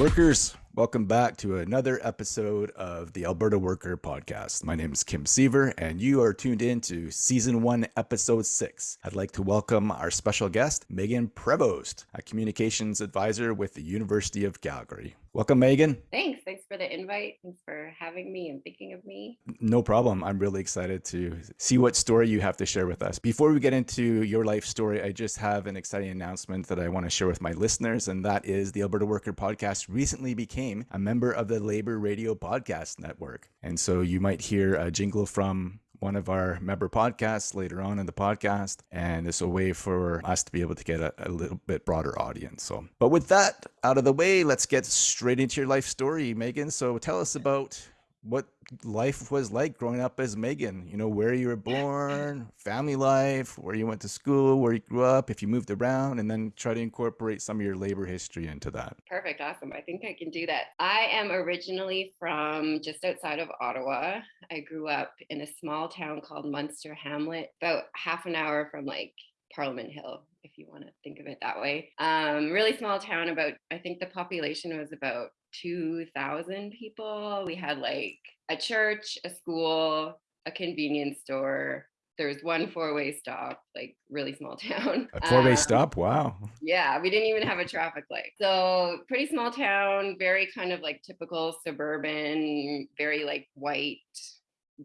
Workers, welcome back to another episode of the Alberta Worker Podcast. My name is Kim Seaver, and you are tuned in to Season 1, Episode 6. I'd like to welcome our special guest, Megan Prevost, a communications advisor with the University of Calgary. Welcome, Megan. Thanks. Thanks for the invite. Thanks for having me and thinking of me. No problem. I'm really excited to see what story you have to share with us. Before we get into your life story, I just have an exciting announcement that I want to share with my listeners, and that is the Alberta Worker Podcast recently became a member of the Labor Radio Podcast Network. And so you might hear a jingle from one of our member podcasts later on in the podcast. And it's a way for us to be able to get a, a, little bit broader audience. So, but with that out of the way, let's get straight into your life story, Megan. So tell us about what life was like growing up as Megan. You know, where you were born, family life, where you went to school, where you grew up, if you moved around, and then try to incorporate some of your labor history into that. Perfect. Awesome. I think I can do that. I am originally from just outside of Ottawa. I grew up in a small town called Munster Hamlet, about half an hour from like Parliament Hill, if you want to think of it that way. Um, really small town, about, I think the population was about 2,000 people. We had like a church, a school, a convenience store. There's one four-way stop, like really small town. A four-way um, stop? Wow. Yeah, we didn't even have a traffic light. So pretty small town, very kind of like typical suburban, very like white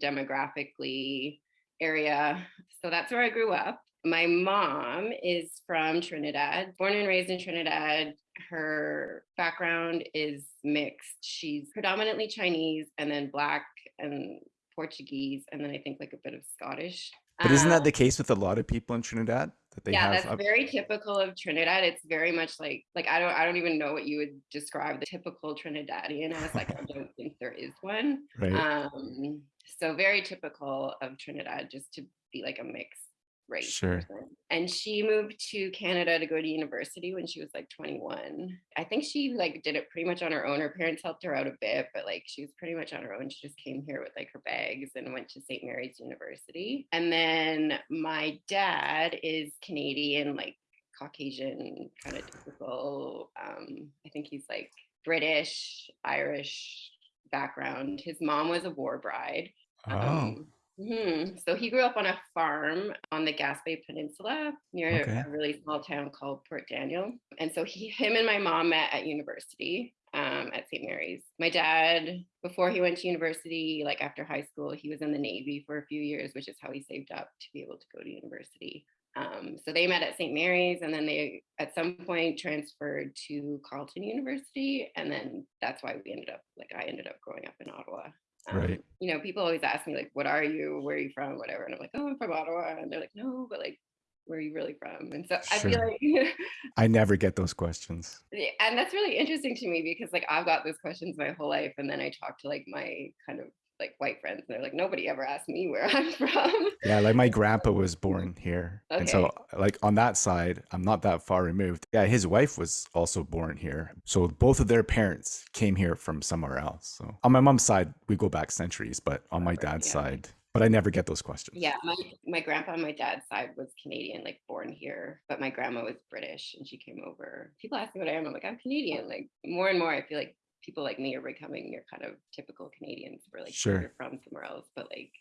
demographically area. So that's where I grew up. My mom is from Trinidad, born and raised in Trinidad. Her background is mixed. She's predominantly Chinese and then Black and Portuguese, and then I think like a bit of Scottish. But isn't that the um, case with a lot of people in Trinidad that they yeah, have? Yeah, that's very typical of Trinidad. It's very much like like I don't I don't even know what you would describe the typical Trinidadian as. Like I don't think there is one. Right. Um, so very typical of Trinidad, just to be like a mix right sure. and she moved to canada to go to university when she was like 21 i think she like did it pretty much on her own. Her parents helped her out a bit but like she was pretty much on her own. She just came here with like her bags and went to st mary's university. And then my dad is canadian like caucasian kind of typical um i think he's like british irish background. His mom was a war bride oh. Um, Mm-hmm. So he grew up on a farm on the Gaspé Peninsula near okay. a really small town called Port Daniel. And so he, him and my mom met at university um, at St. Mary's. My dad, before he went to university, like after high school, he was in the Navy for a few years, which is how he saved up to be able to go to university. Um, so they met at St. Mary's and then they at some point transferred to Carleton University. And then that's why we ended up, like I ended up growing up in Ottawa. Um, right. You know, people always ask me like, "What are you? Where are you from? Whatever." And I'm like, "Oh, I'm from Ottawa," and they're like, "No, but like, where are you really from?" And so sure. I feel like I never get those questions. And that's really interesting to me because like I've got those questions my whole life, and then I talk to like my kind of like white friends and they're like nobody ever asked me where i'm from yeah like my grandpa was born here okay. and so like on that side i'm not that far removed yeah his wife was also born here so both of their parents came here from somewhere else so on my mom's side we go back centuries but on my dad's yeah. side but I never get those questions. Yeah, my my grandpa on my dad's side was Canadian, like born here, but my grandma was British and she came over. People ask me what I am. I'm like, I'm Canadian. Like more and more, I feel like people like me are becoming your kind of typical Canadians. We're like sure. you're from somewhere else, but like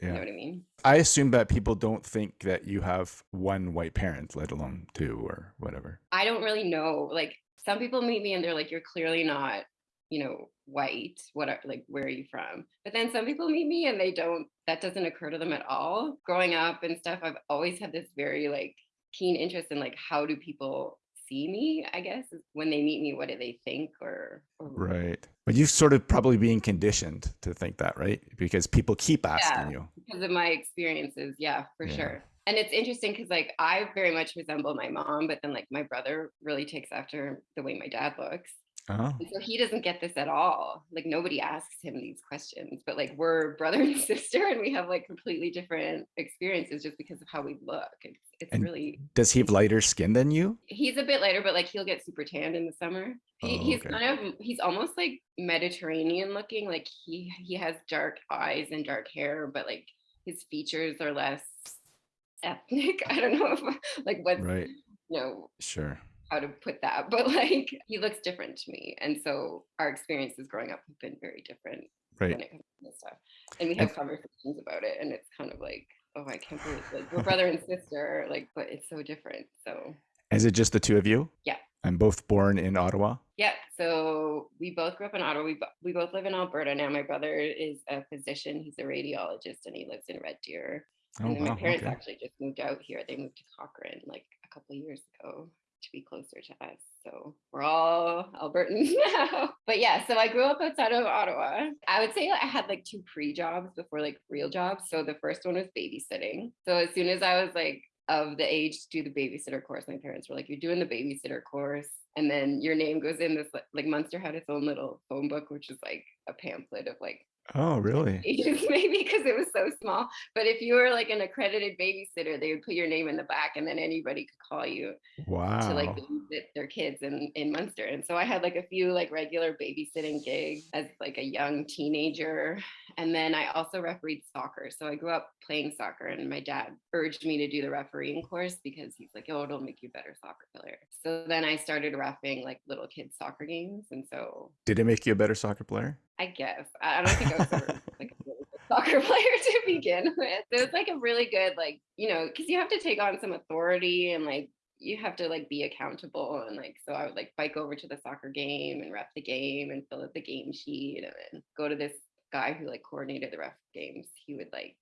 yeah. you know what I mean? I assume that people don't think that you have one white parent, let alone two or whatever. I don't really know. Like some people meet me and they're like, you're clearly not, you know, white. What are like where are you from? But then some people meet me and they don't that doesn't occur to them at all. Growing up and stuff, I've always had this very like keen interest in like how do people see me, I guess, when they meet me, what do they think or, or... Right. But you've sort of probably being conditioned to think that, right? Because people keep asking yeah, you. Because of my experiences. Yeah, for yeah. sure. And it's interesting because like I very much resemble my mom, but then like my brother really takes after the way my dad looks. Oh. so he doesn't get this at all. Like nobody asks him these questions, but like we're brother and sister and we have like completely different experiences just because of how we look. It's, it's and really. Does he have lighter skin than you? He's a bit lighter, but like he'll get super tanned in the summer. He, oh, he's okay. kind of he's almost like Mediterranean looking. Like he he has dark eyes and dark hair, but like his features are less ethnic. I don't know if like what right. You know. Sure how to put that, but like he looks different to me. And so our experiences growing up have been very different right. when it comes to this stuff. And we have and, conversations about it and it's kind of like, oh, I can't believe like we're brother and sister, like, but it's so different. So is it just the two of you? Yeah. I'm both born in Ottawa. Yeah. So we both grew up in Ottawa. We, we both live in Alberta now. My brother is a physician. He's a radiologist and he lives in Red Deer. Oh, and then wow, my parents okay. actually just moved out here. They moved to Cochrane like a couple of years ago to be closer to us. So we're all Albertans now. But yeah, so I grew up outside of Ottawa. I would say I had like two pre jobs before like real jobs. So the first one was babysitting. So as soon as I was like of the age to do the babysitter course, my parents were like, You're doing the babysitter course. And then your name goes in this like Munster had its own little phone book, which is like a pamphlet of like Oh, really? Maybe because it was so small. But if you were like an accredited babysitter, they would put your name in the back, and then anybody could call you. Wow. To like babysit their kids in in Munster, and so I had like a few like regular babysitting gigs as like a young teenager, and then I also refereed soccer. So I grew up playing soccer, and my dad urged me to do the refereeing course because he's like, "Oh, it'll make you a better soccer player." So then I started refing like little kids soccer games, and so. Did it make you a better soccer player? I guess. I don't think I was ever like a really good soccer player to begin with. It was like a really good, like, you know, because you have to take on some authority and like you have to like be accountable and like so I would like bike over to the soccer game and ref the game and fill out the game sheet and then go to this guy who like coordinated the ref games. He would like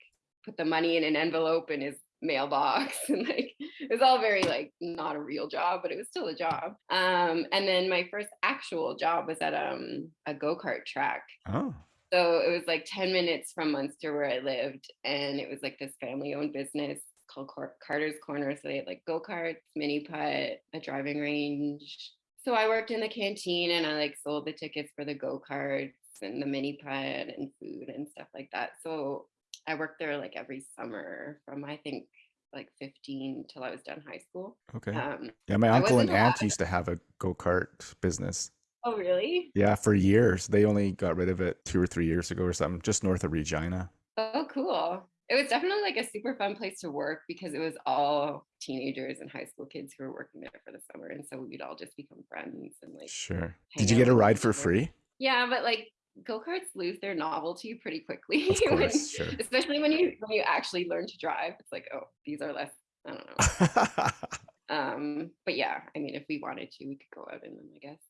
put the money in an envelope in his mailbox and like it was all very like not a real job but it was still a job. Um and then my first actual job was at um a go-kart track. Oh. So it was like 10 minutes from munster where i lived and it was like this family owned business called carter's corner so they had like go-karts mini putt a driving range. So i worked in the canteen and i like sold the tickets for the go-karts and the mini putt and food and stuff like that. So I worked there like every summer from I think like 15 till I was done high school. Okay. Um, yeah, my uncle and aunt used to have a go kart business. Oh, really? Yeah, for years. They only got rid of it two or three years ago or something, just north of Regina. Oh, cool. It was definitely like a super fun place to work because it was all teenagers and high school kids who were working there for the summer. And so we'd all just become friends and like. Sure. Did you get a ride for free? Yeah, but like go-karts lose their novelty pretty quickly course, when, sure. especially when you when you actually learn to drive it's like oh these are less i don't know um but yeah i mean if we wanted to we could go out in them i guess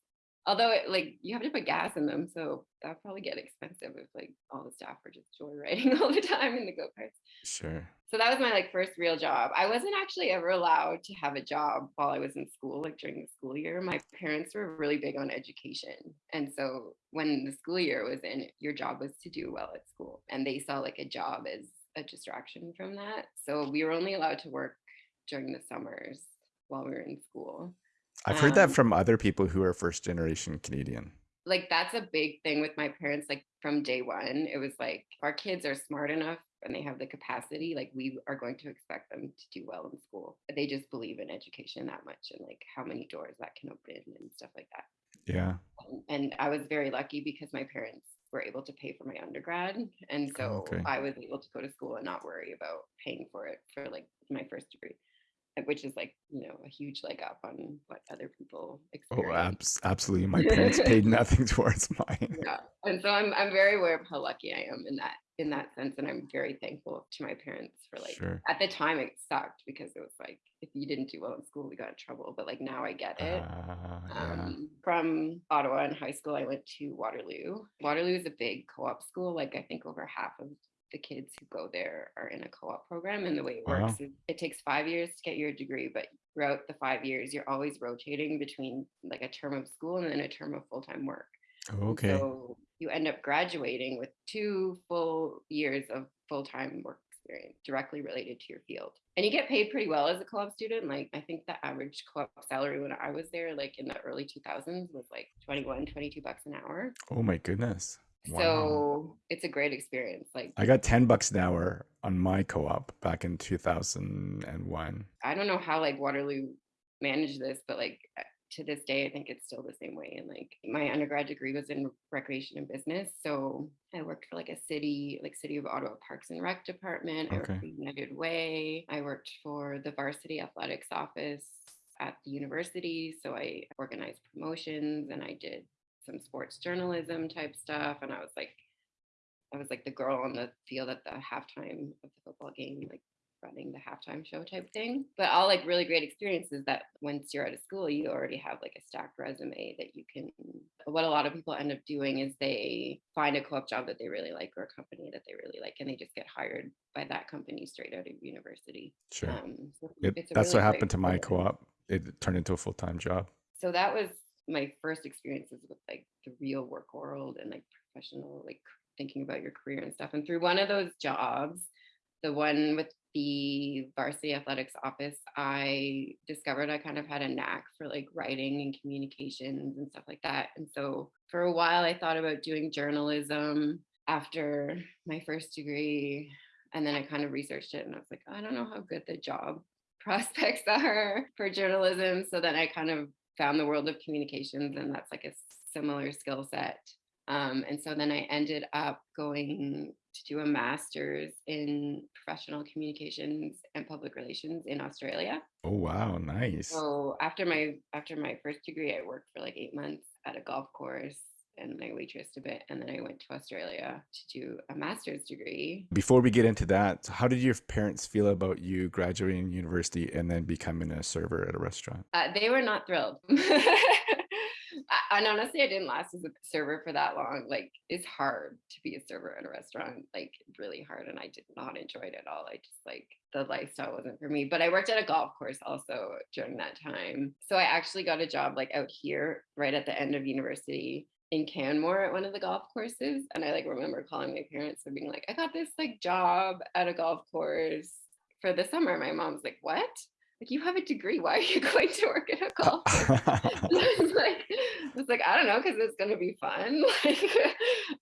although it, like you have to put gas in them so that'd probably get expensive if like all the staff were just joyriding all the time in the go-karts. Sure. So that was my like first real job. I wasn't actually ever allowed to have a job while i was in school like during the school year. My parents were really big on education and so when the school year was in your job was to do well at school and they saw like a job as a distraction from that. So we were only allowed to work during the summers while we were in school I've heard um, that from other people who are first generation Canadian. Like that's a big thing with my parents. Like from day one, it was like our kids are smart enough and they have the capacity. Like we are going to expect them to do well in school. They just believe in education that much and like how many doors that can open and stuff like that. Yeah. And, and I was very lucky because my parents were able to pay for my undergrad and so okay. i was able to go to school and not worry about paying for it for like my first degree which is like you know a huge leg up on what other people oh, experience. Oh, abs- absolutely! My parents paid nothing towards mine. Yeah, and so I'm I'm very aware of how lucky I am in that in that sense, and I'm very thankful to my parents for like. Sure. At the time, it sucked because it was like if you didn't do well in school, we got in trouble. But like now, I get it. Uh, yeah. um, from Ottawa in high school, I went to Waterloo. Waterloo is a big co-op school. Like I think over half of the kids who go there are in a co-op program and the way it works is it takes five years to get your degree but throughout the five years you're always rotating between like a term of school and then a term of full-time work. Okay. so you end up graduating with two full years of full-time work experience directly related to your field. And you get paid pretty well as a co-op student like i think the average co-op salary when i was there like in the early 2000s was like 21 22 bucks an hour. Oh my goodness Wow. So it's a great experience. Like I got 10 bucks an hour on my co-op back in 2001. I don't know how like Waterloo managed this, but like uh, to this day, I think it's still the same way. And like my undergrad degree was in recreation and business. So I worked for like a city, like City of Ottawa Parks and Rec department. I worked for United Way. I worked for the varsity athletics office at the university. So I organized promotions and I did some sports journalism type stuff. And I was like, I was like the girl on the field at the halftime of the football game, like running the halftime show type thing. But all like really great experiences that once you're out of school, you already have like a stacked resume that you can. What a lot of people end up doing is they find a co op job that they really like or a company that they really like, and they just get hired by that company straight out of university. Sure. Um, so it, that's really what happened to my co op. It turned into a full time job. So that was my first experiences with like the real work world and like professional, like thinking about your career and stuff. And through one of those jobs, the one with the varsity athletics office, I discovered I kind of had a knack for like writing and communications and stuff like that. And so for a while, I thought about doing journalism after my first degree. And then I kind of researched it and I was like, oh, I don't know how good the job prospects are for journalism. So then I kind of found the world of communications, and that's like a similar skill set. Um, and so then I ended up going to do a master's in professional communications and public relations in Australia. Oh wow, nice. So after my after my first degree, I worked for like eight months at a golf course and I waitressed a bit and then I went to Australia to do a master's degree. Before we get into that, how did your parents feel about you graduating university and then becoming a server at a restaurant? Uh, they were not thrilled. and honestly, I didn't last as a server for that long. Like, it's hard to be a server at a restaurant, like, really hard. And I did not enjoy it at all. I just like the lifestyle wasn't for me. But I worked at a golf course also during that time. So I actually got a job like out here right at the end of university in Canmore at one of the golf courses. And I like remember calling my parents and being like, I got this like job at a golf course for the summer. My mom's like, What? Like you have a degree. Why are you going to work at a uh, call it's like I like I don't know because it's going to be fun. Like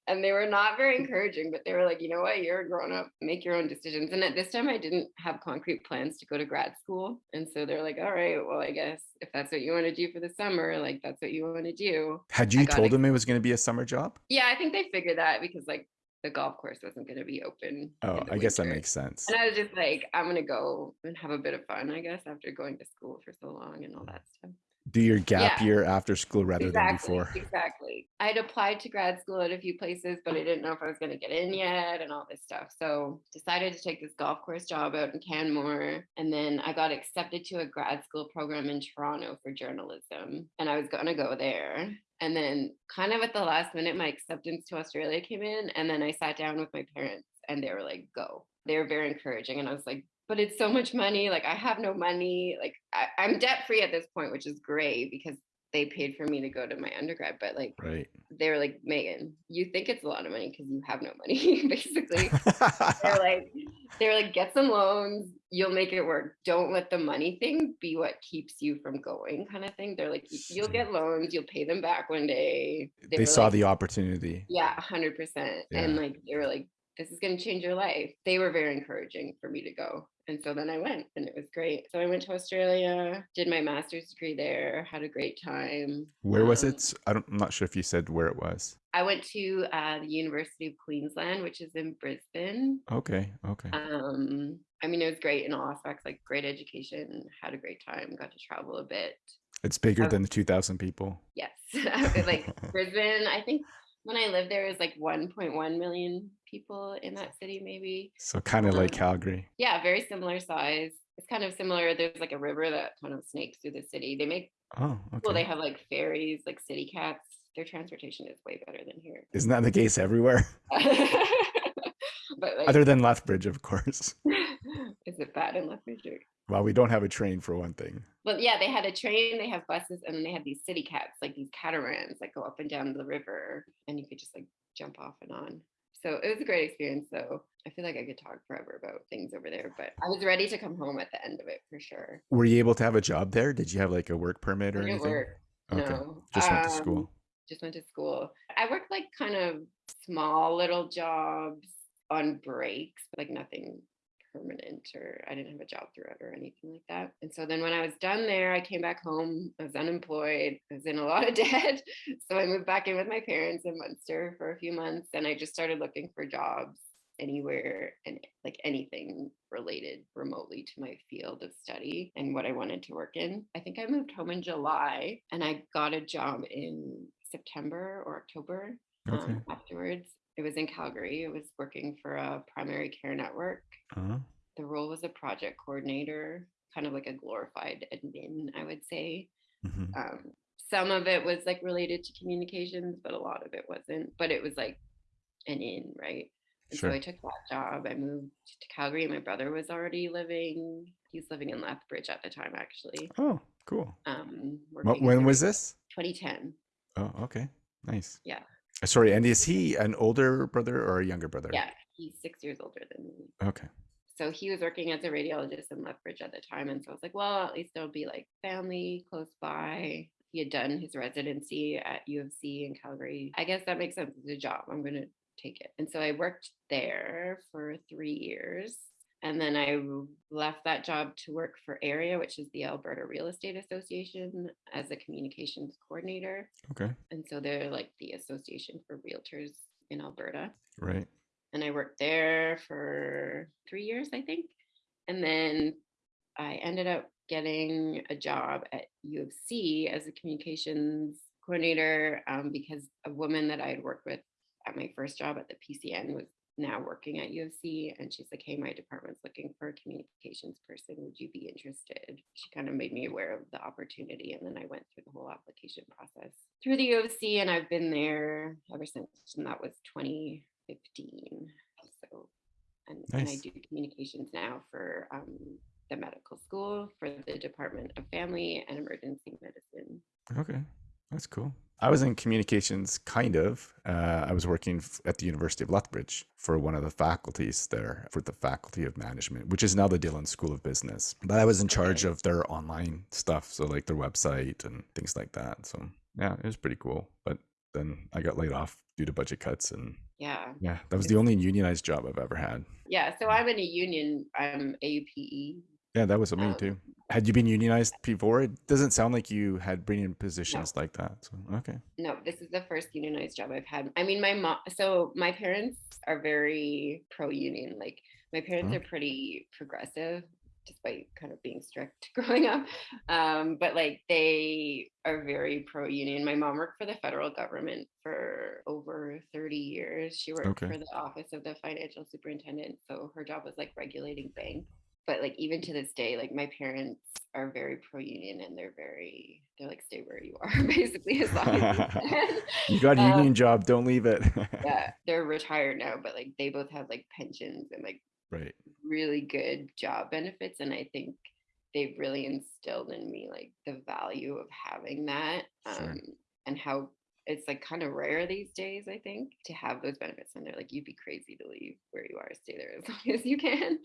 and they were not very encouraging but they were like you know what? You're a grown up. Make your own decisions. And at this time I didn't have concrete plans to go to grad school. And so they're like all right well I guess if that's what you want to do for the summer like that's what you want to do. Had you told them it was going to be a summer job? Yeah I think they figured that because like the golf course wasn't going to be open. Oh, I guess that makes sense. And I was just like, I'm going to go and have a bit of fun, I guess, after going to school for so long and all that stuff. Do your gap yeah. year after school rather exactly, than before. Exactly. I had applied to grad school at a few places, but I didn't know if I was going to get in yet and all this stuff. So decided to take this golf course job out in Canmore. And then I got accepted to a grad school program in Toronto for journalism. And I was going to go there. And then, kind of at the last minute, my acceptance to Australia came in. And then I sat down with my parents and they were like, go. They were very encouraging. And I was like, but it's so much money. Like, I have no money. Like, I, am debt free at this point, which is great because they paid for me to go to my undergrad. But like, right. they were like, Megan, you think it's a lot of money because you have no money, basically. they're like, they're like, get some loans, you'll make it work. Don't let the money thing be what keeps you from going, kind of thing. They're like, you'll get loans, you'll pay them back one day. They, they saw like, the opportunity. Yeah, hundred percent. And like they were like, this is going to change your life. They were very encouraging for me to go. And so then I went and it was great. So I went to Australia, did my master's degree there, had a great time. Where was um, it? I don't, I'm not sure if you said where it was. I went to uh, the University of Queensland, which is in Brisbane. Okay. Okay. Um, I mean, it was great in all aspects, like great education, had a great time, got to travel a bit. It's bigger um, than the 2,000 people. Yes. like Brisbane, I think when I lived there, it was like 1.1 million people in that city, maybe. So kind of um, like Calgary. Yeah, very similar size. It's kind of similar. There's like a river that kind of snakes through the city. They make oh, okay. well, they have like ferries, like city cats. Their transportation is way better than here. Isn't that the case everywhere? but like, other than Lethbridge, of course. is it bad in Lethbridge? Well, we don't have a train for one thing. But yeah, they had a train, they have buses, and then they have these city cats, like these catamarans that go up and down the river, and you could just like jump off and on. So it was a great experience. So I feel like I could talk forever about things over there, but I was ready to come home at the end of it for sure. Were you able to have a job there? Did you have like a work permit or anything? Work. Okay. No. Just went to um, school. Just went to school. I worked like kind of small little jobs on breaks, but like nothing permanent or I didn't have a job throughout or anything like that. And so then when I was done there, I came back home. I was unemployed. I was in a lot of debt. So I moved back in with my parents in Munster for a few months and I just started looking for jobs anywhere and like anything related remotely to my field of study and what I wanted to work in. I think I moved home in July and I got a job in September or October okay. um, afterwards. It was in Calgary. It was working for a primary care network. Uh-huh. The role was a project coordinator, kind of like a glorified admin, I would say. Mm-hmm. Um, some of it was like related to communications, but a lot of it wasn't. But it was like an in, right? And sure. so I took that job. I moved to Calgary. My brother was already living. He's living in Lethbridge at the time, actually. Oh, cool. Um, when was this? 2010. Oh, okay, nice. Yeah. Uh, sorry, and is he an older brother or a younger brother? Yeah, he's six years older than me. Okay. So he was working as a radiologist in Lethbridge at the time, and so I was like, well, at least there'll be like family close by. He had done his residency at U of C in Calgary. I guess that makes sense. It's a job. I'm gonna take it. And so I worked there for three years. And then I left that job to work for AREA, which is the Alberta Real Estate Association, as a communications coordinator. Okay. And so they're like the association for realtors in Alberta. Right. And I worked there for three years, I think. And then I ended up getting a job at U of C as a communications coordinator um, because a woman that I had worked with at my first job at the PCN was now working at U of C and she's like, hey, my department's looking for a communications person. Would you be interested? She kind of made me aware of the opportunity. And then I went through the whole application process through the U of C and I've been there ever since. And that was 2015. So, and, nice. and I do communications now for um, the medical school for the Department of Family and Emergency Medicine. Okay. That's cool. I was in communications, kind of. Uh, I was working at the University of Lethbridge for one of the faculties there, for the Faculty of Management, which is now the Dhillon School of Business. But I was in charge of their online stuff, so like their website and things like that. So yeah, it was pretty cool. But then I got laid off due to budget cuts, and yeah, yeah, that was the only unionized job I've ever had. Yeah, so I'm in a union. I'm AUPE. Yeah, that was me um, too had you been unionized before? It doesn't sound like you had been in positions no. like that. So okay. No, this is the first unionized job I've had. I mean, my mom. So my parents are very pro-union. Like my parents are pretty progressive, despite kind of being strict growing up. Um, but like they are very pro-union. My mom worked for the federal government for over 30 years. She worked okay. for the office of the financial superintendent. So her job was like regulating banks but like even to this day like my parents are very pro union and they're very they're like stay where you are basically as long as you can. you got a um, union job don't leave it yeah they're retired now but like they both have like pensions and like right really good job benefits and i think they've really instilled in me like the value of having that um, sure. and how it's like kind of rare these days, I think, to have those benefits. And they're like, you'd be crazy to leave where you are, stay there as long as you can.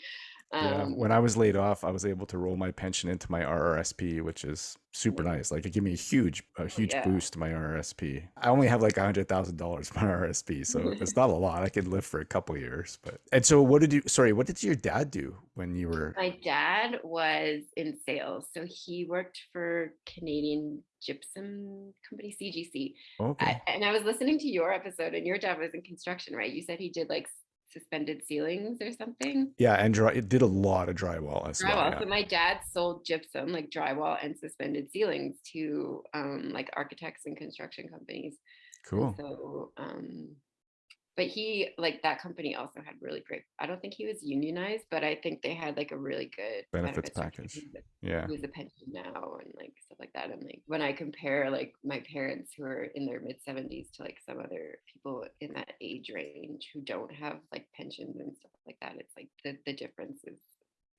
Um, yeah. When I was laid off, I was able to roll my pension into my RRSP, which is super nice. Like it gave me a huge, a oh, huge yeah. boost to my RRSP. I only have like a hundred thousand dollars my RRSP, so it's not a lot. I could live for a couple years. But and so, what did you? Sorry, what did your dad do when you were? My dad was in sales, so he worked for Canadian Gypsum Company (CGC). Okay. I, and I was listening to your episode, and your dad was in construction, right? You said he did like suspended ceilings or something. Yeah, and dry, it did a lot of drywall as drywall. well. Yeah. So my dad sold gypsum, like drywall and suspended ceilings, to um, like architects and construction companies. Cool. And so um, but he like that company also had really great i don't think he was unionized but i think they had like a really good benefits, package yeah he was a pension now and like stuff like that and like when i compare like my parents who are in their mid 70s to like some other people in that age range who don't have like pensions and stuff like that it's like the, the difference is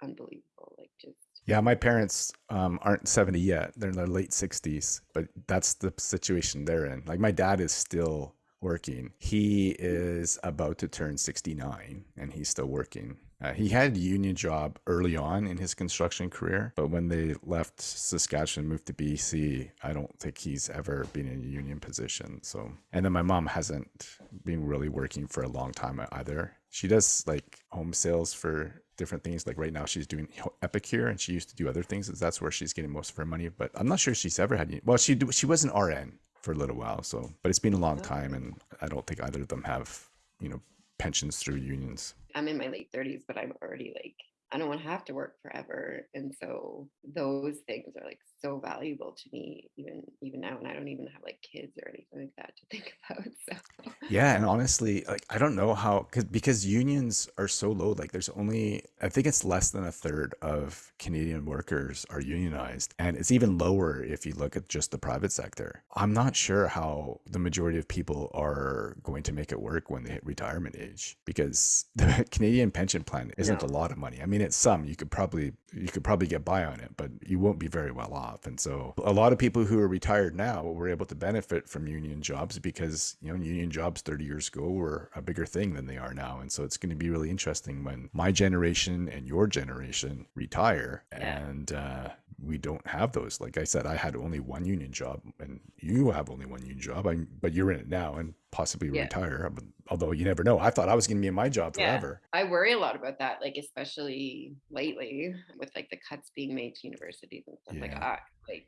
unbelievable like just yeah, my parents um, aren't 70 yet. They're in their late 60s, but that's the situation they're in. Like my dad is still working. He is about to turn 69 and he's still working. Uh, he had a union job early on in his construction career, but when they left Saskatchewan, moved to BC, I don't think he's ever been in a union position. So, and then my mom hasn't been really working for a long time either. She does like home sales for different things. Like right now, she's doing Epicure, and she used to do other things. That's where she's getting most of her money. But I'm not sure she's ever had. Well, she she was an RN for a little while. So, but it's been a long time, and I don't think either of them have, you know, pensions through unions. I'm in my late 30s, but I'm already like I don't want to have to work forever. And so those things are like so valuable to me even even now and I don't even have like kids or anything like that to think about. So Yeah, and honestly, like I don't know how cause, because unions are so low. Like there's only I think it's less than a third of Canadian workers are unionized, and it's even lower if you look at just the private sector. I'm not sure how the majority of people are going to make it work when they hit retirement age because the Canadian pension plan isn't a lot of money. I mean, it's some you could probably you could probably get by on it, but you won't be very well off. And so a lot of people who are retired now were able to benefit from union jobs because, you know, union jobs 30 years ago were a bigger thing than they are now. And so it's going to be really interesting when my generation and your generation retire and uh, we don't have those. Like I said, I had only one union job and you have only one union job, I, but you're in it now and possibly Yeah. retire. Although you never know. I thought I was going to be in my job Yeah. forever. I worry a lot about that, like especially lately with like the cuts being made to universities and stuff. Like Yeah. I like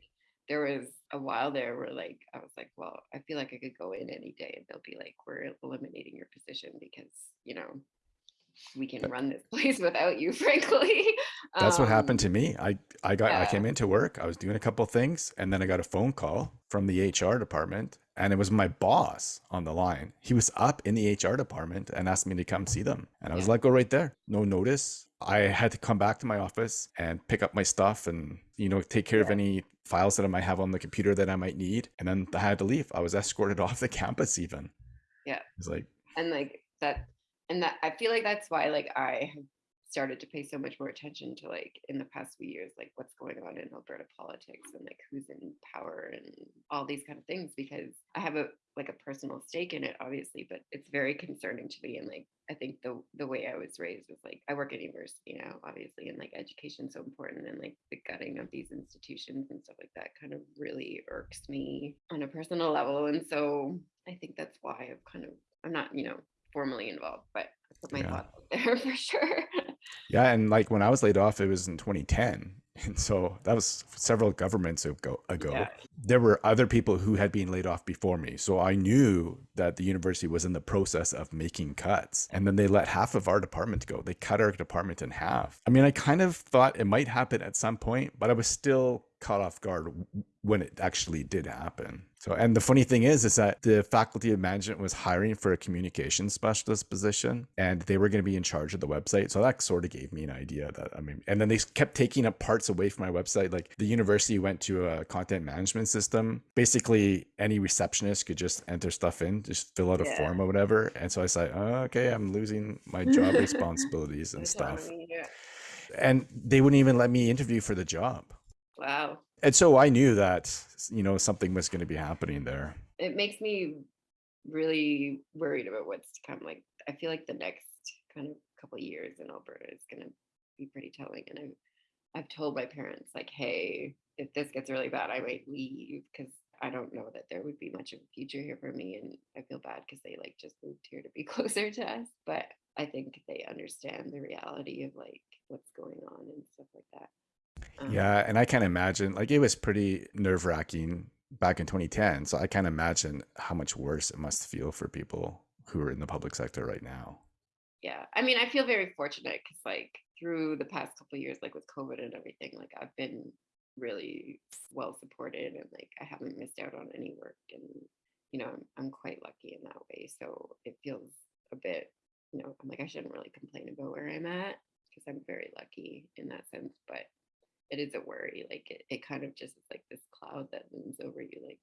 there was a while there where like I was like, well, I feel like I could go in any day and they'll be like, we're eliminating your position because, you know, we can run this place without you, frankly. That's what happened Um to me. I I got I came into work, I was doing a couple things, and then I got a phone call from the HR department, and it was my boss on the line. He was up in the HR department and asked me to come see them. And I was Yeah. like, go right there. No notice. I had to come back to my office and pick up my stuff and, you know, take care of any files that I might have on the computer that I might need. And then I had to leave. I was escorted off the campus even. Yeah. It's like, and like that and that i feel like that's why like i have started to pay so much more attention to like in the past few years like what's going on in alberta politics and like who's in power and all these kind of things because i have a like a personal stake in it obviously but it's very concerning to me and like i think the the way i was raised was like i work at university now obviously and like education's so important and like the gutting of these institutions and stuff like that kind of really irks me on a personal level and so i think that's why i've kind of I'm not, you know, formally involved, but I put my yeah. thoughts out there for sure. Yeah, and like when I was laid off, it was in 2010. And so that was several governments ago, yeah. ago. There were other people who had been laid off before me. So I knew that the university was in the process of making cuts. And then they let half of our department go. They cut our department in half. I mean, I kind of thought it might happen at some point, but I was still caught off guard when it actually did happen. So, and the funny thing is, is that the faculty of management was hiring for a communication specialist position, and they were going to be in charge of the website. So that sort of gave me an idea that I mean, and then they kept taking up parts away from my website. Like the university went to a content management system. Basically, any receptionist could just enter stuff in, just fill out a Yeah. form or whatever. And so I said, oh, okay, I'm losing my job responsibilities and stuff. Yeah. And they wouldn't even let me interview for the job. Wow. And so I knew that, you know, something was going to be happening there. It makes me really worried about what's to come. Like, I feel like the next kind of couple of years in Alberta is going to be pretty telling. And I've, I've told my parents, like, hey, if this gets really bad, I might leave because I don't know that there would be much of a future here for me. And I feel bad because they like just moved here to be closer to us. But I think they understand the reality of like what's going on and stuff like that. Um, Yeah, and I can't imagine like it was pretty nerve wracking back in 2010. So I can't imagine how much worse it must feel for people who are in the public sector right now. yeah i mean i feel very fortunate because like through the past couple of years like with covid and everything like i've been really well supported and like i haven't missed out on any work and you know i'm, I'm quite lucky in that way so it feels a bit you know i'm like i shouldn't really complain about where i'm at because i'm very lucky in that sense but it is a worry like it, it kind of just is like this cloud that looms over you like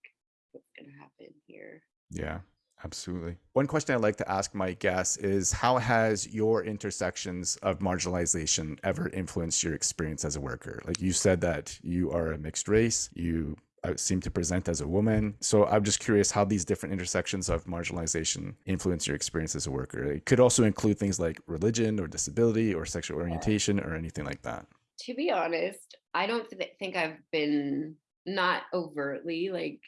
what's going to happen here Yeah, absolutely. One question I'd like to ask my guests is how has your intersections of marginalization ever influenced your experience as a worker? Like you said that you are a mixed race, you uh, seem to present as a woman. So I'm just curious how these different intersections of marginalization influence your experience as a worker. It could also include things like religion or disability or sexual orientation or anything like that. to be honest, I don't th- think I've been not overtly like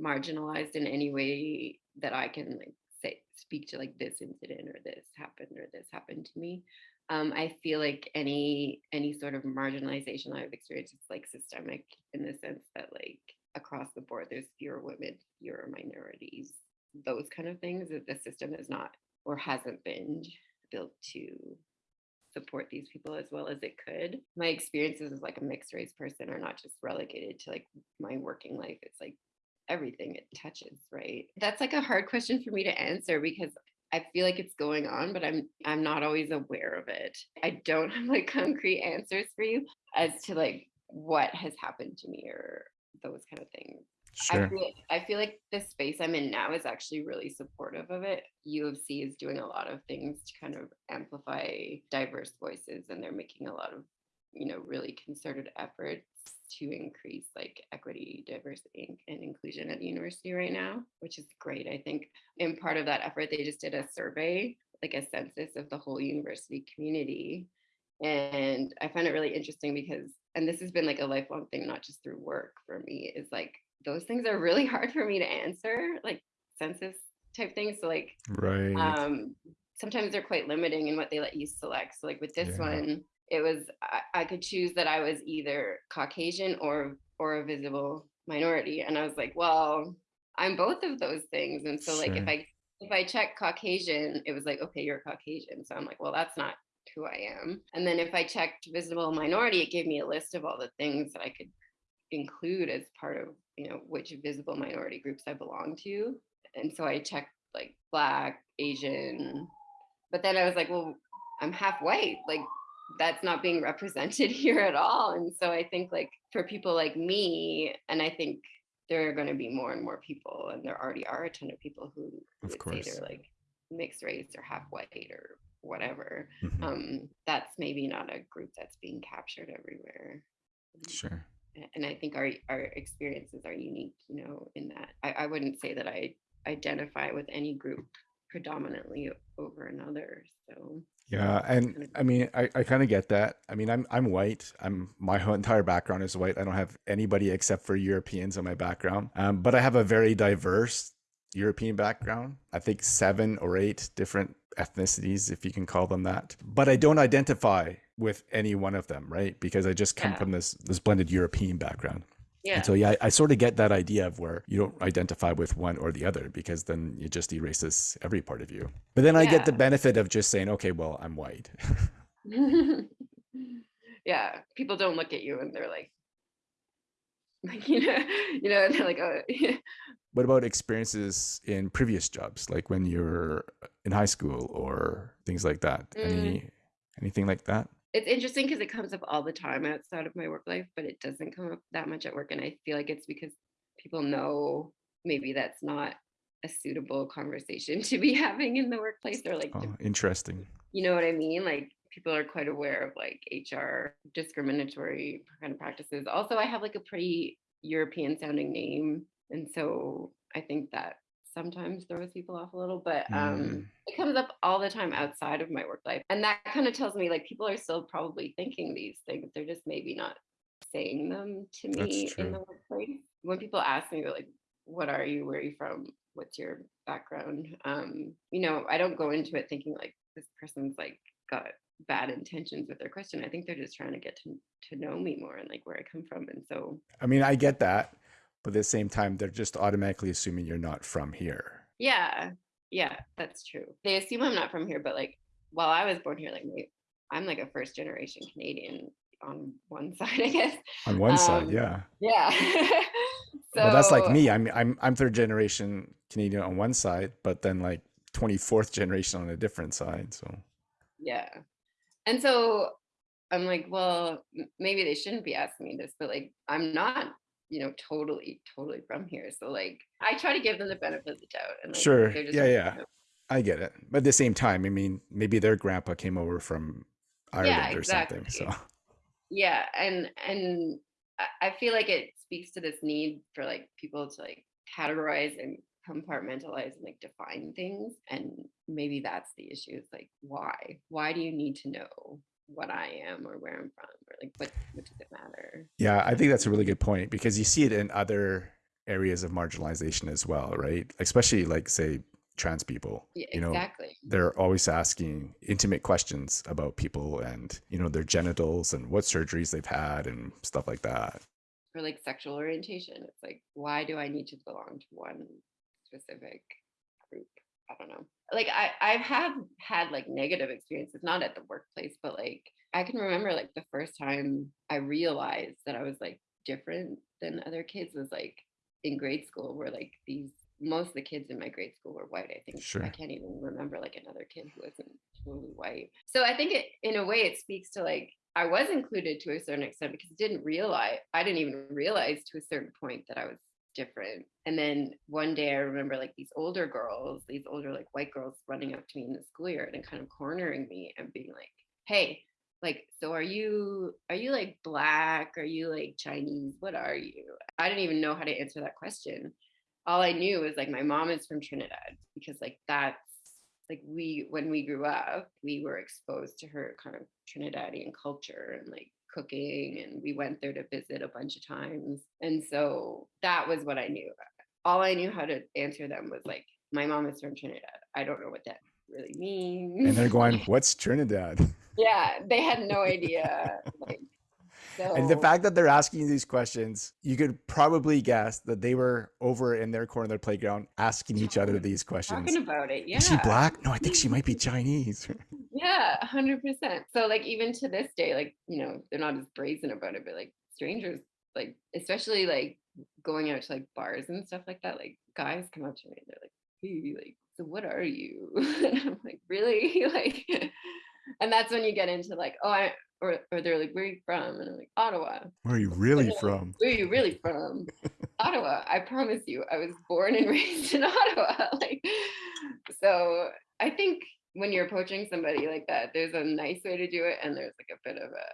marginalized in any way that I can like say speak to like this incident or this happened or this happened to me. Um, I feel like any any sort of marginalization I've experienced is like systemic in the sense that like across the board there's fewer women, fewer minorities, those kind of things that the system is not or hasn't been built to support these people as well as it could. My experiences as like a mixed race person are not just relegated to like my working life. It's like everything it touches, right? That's like a hard question for me to answer because I feel like it's going on, but I'm I'm not always aware of it. I don't have like concrete answers for you as to like what has happened to me or those kind of things. Sure. I feel, I feel like the space I'm in now is actually really supportive of it. U of C is doing a lot of things to kind of amplify diverse voices, and they're making a lot of, you know, really concerted efforts to increase like equity, diversity, and inclusion at the university right now, which is great. I think in part of that effort, they just did a survey, like a census of the whole university community. And I find it really interesting because, and this has been like a lifelong thing, not just through work for me, is like those things are really hard for me to answer, like census type things. So like right. um sometimes they're quite limiting in what they let you select. So like with this yeah. one, it was I, I could choose that I was either Caucasian or or a visible minority. And I was like, well, I'm both of those things. And so like if I if I check Caucasian, it was like, okay, you're Caucasian. So I'm like, well, that's not who I am. And then if I checked visible minority, it gave me a list of all the things that I could include as part of you know which visible minority groups i belong to and so i checked like black asian but then i was like well i'm half white like that's not being represented here at all and so i think like for people like me and i think there are going to be more and more people and there already are a ton of people who of would course. say they're like mixed race or half white or whatever Mhm. um that's maybe not a group that's being captured everywhere Sure. And I think our our experiences are unique, you know, in that I, I wouldn't say that I identify with any group predominantly over another. So Yeah, and I mean, I, I kind of get that. I mean, I'm I'm white. I'm my whole entire background is white. I don't have anybody except for Europeans in my background. Um, but I have a very diverse European background. I think seven or eight different ethnicities, if you can call them that. But I don't identify with any one of them, right? Because I just come Yeah. from this this blended European background. yeah, And so yeah, I, I sort of get that idea of where you don't identify with one or the other because then it just erases every part of you. But then I get the benefit of just saying, okay, well, I'm white. yeah. People don't look at you and they're like, like you know, you know, they're like, oh, what about experiences in previous jobs, like when you're in high school or things like that? Mm. Any anything like that? it's interesting because it comes up all the time outside of my work life, but it doesn't come up that much at work. And I feel like it's because people know maybe that's not a suitable conversation to be having in the workplace or like Oh, interesting. you know what I mean? Like people are quite aware of like HR discriminatory kind of practices. Also, I have like a pretty European sounding name. And so I think that sometimes throws people off a little, but um Mm, it comes up all the time outside of my work life. And that kind of tells me like people are still probably thinking these things. They're just maybe not saying them to me in the workplace. When people ask me like, what are you? Where are you from? What's your background? Um, you know, I don't go into it thinking like this person's like got bad intentions with their question. I think they're just trying to get to to know me more and like where I come from. And so I mean, I get that, but at the same time, they're just automatically assuming you're not from here. yeah, yeah, that's true. They assume I'm not from here, but like while I was born here, like I'm like a first generation Canadian on one side, I guess. On one side, Um, yeah. yeah. so Well, that's like me. I'm I'm I'm third generation Canadian on one side, but then like 24th generation on a different side. So yeah. And so I'm like, well, maybe they shouldn't be asking me this, but like I'm not, you know, totally, totally from here. So like I try to give them the benefit of the doubt and like sure, just yeah, yeah, know, I get it. But at the same time, I mean, maybe their grandpa came over from yeah, Ireland or something. So. Yeah. And and I I feel like it speaks to this need for like people to like categorize and compartmentalize and like define things. And maybe that's the issue. It's like why? Why do you need to know what I am or where I'm from? Or like what what does it matter? yeah, I think that's a really good point because you see it in other areas of marginalization as well, right? Especially like say trans people. Yeah, You know, exactly. they're always asking intimate questions about people and you know their genitals and what surgeries they've had and stuff like that. Or like sexual orientation. It's like, why do I need to belong to one specific group? I don't know. Like I I've had had like negative experiences, not at the workplace, but like I can remember like the first time I realized that I was like different than other kids was like in grade school where like these most of the kids in my grade school were white. I think sure. I can't even remember like another kid who wasn't totally white. So I think it in a way it speaks to like I was included to a certain extent because I didn't realize I didn't even realize to a certain point that I was different. And then one day I remember like these older girls, these older like white girls running up to me in the schoolyard and kind of cornering me and being like, hey, like so are you are you like black? Are you like chinese? What are you? I didn't even know how to answer that question. All i knew was like my mom is from trinidad because like that's like we when we grew up we were exposed to her kind of trinidadian culture and like cooking and we went there to visit a bunch of times and so that was what i knew all i knew how to answer them was like my mom is from trinidad i don't know what that really means and they're going what's trinidad yeah, they had no idea. Like, so. And the fact that they're asking you these questions, you could probably guess that they were over in their corner of their playground asking each other these questions. Talking about it, yeah. Is she black? No, I think she might be Chinese. Yeah, hundred percent. So like even to this day, like you know, they're not as brazen about it, but like strangers, like especially like going out to like bars and stuff like that, like guys come up to me and they're like, "Hey, like, so what are you?" and I'm like, "Really?" like and that's when you get into like, oh, I or or they're like, where are you from? And I'm like, Ottawa. Where are you really like, from? Where are you really from? Ottawa. I promise you, I was born and raised in Ottawa. like, so I think when you're approaching somebody like that, there's a nice way to do it, and there's like a bit of a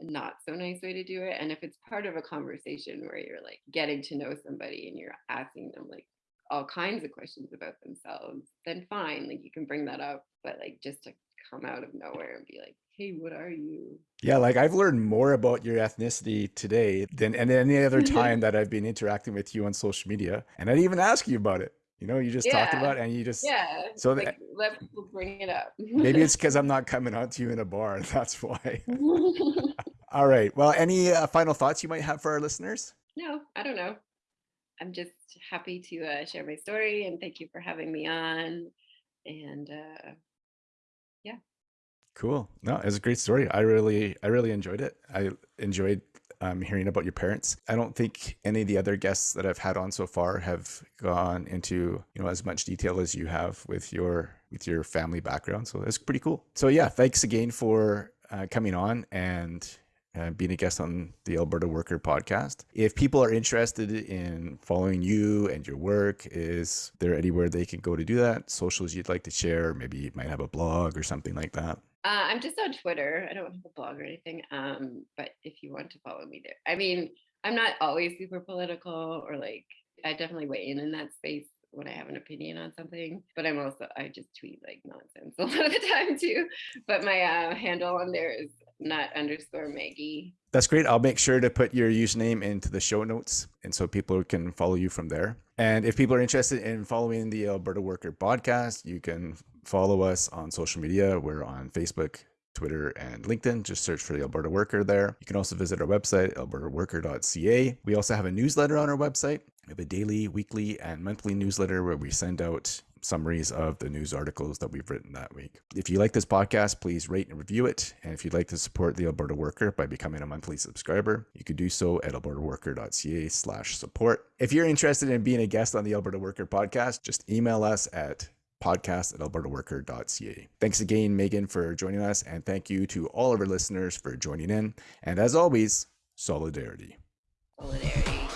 not so nice way to do it. And if it's part of a conversation where you're like getting to know somebody and you're asking them like all kinds of questions about themselves, then fine, like you can bring that up. But like just to come out of nowhere and be like, hey, what are you? Yeah, like I've learned more about your ethnicity today than any other time that I've been interacting with you on social media. And I didn't even ask you about it. You know, you just yeah. talked about and you just yeah. So like, that, let people bring it up. maybe it's because I'm not coming on to you in a bar. That's why. All right. Well, any uh, final thoughts you might have for our listeners? No, I don't know. I'm just happy to uh, share my story and thank you for having me on. And uh, yeah. Cool. No, it was a great story. I really, I really enjoyed it. I enjoyed um, hearing about your parents. I don't think any of the other guests that I've had on so far have gone into you know as much detail as you have with your with your family background. So that's pretty cool. So yeah, thanks again for uh, coming on and uh, being a guest on the Alberta Worker podcast. If people are interested in following you and your work, is there anywhere they can go to do that? Socials you'd like to share? Maybe you might have a blog or something like that. Uh, I'm just on Twitter. I don't have a blog or anything. Um, but if you want to follow me there, I mean, I'm not always super political or like I definitely weigh in in that space when I have an opinion on something. But I'm also I just tweet like nonsense a lot of the time too. But my uh, handle on there is not underscore Maggie. That's great. I'll make sure to put your username into the show notes, and so people can follow you from there. And if people are interested in following the Alberta Worker podcast, you can follow us on social media. We're on Facebook, Twitter, and LinkedIn. Just search for the Alberta Worker there. You can also visit our website, albertaworker.ca. We also have a newsletter on our website. We have a daily, weekly, and monthly newsletter where we send out summaries of the news articles that we've written that week. If you like this podcast, please rate and review it. And if you'd like to support the Alberta Worker by becoming a monthly subscriber, you could do so at albertaworker.ca slash support. If you're interested in being a guest on the Alberta Worker podcast, just email us at podcast at albertaworker.ca. Thanks again, Megan, for joining us. And thank you to all of our listeners for joining in. And as always, solidarity. Solidarity.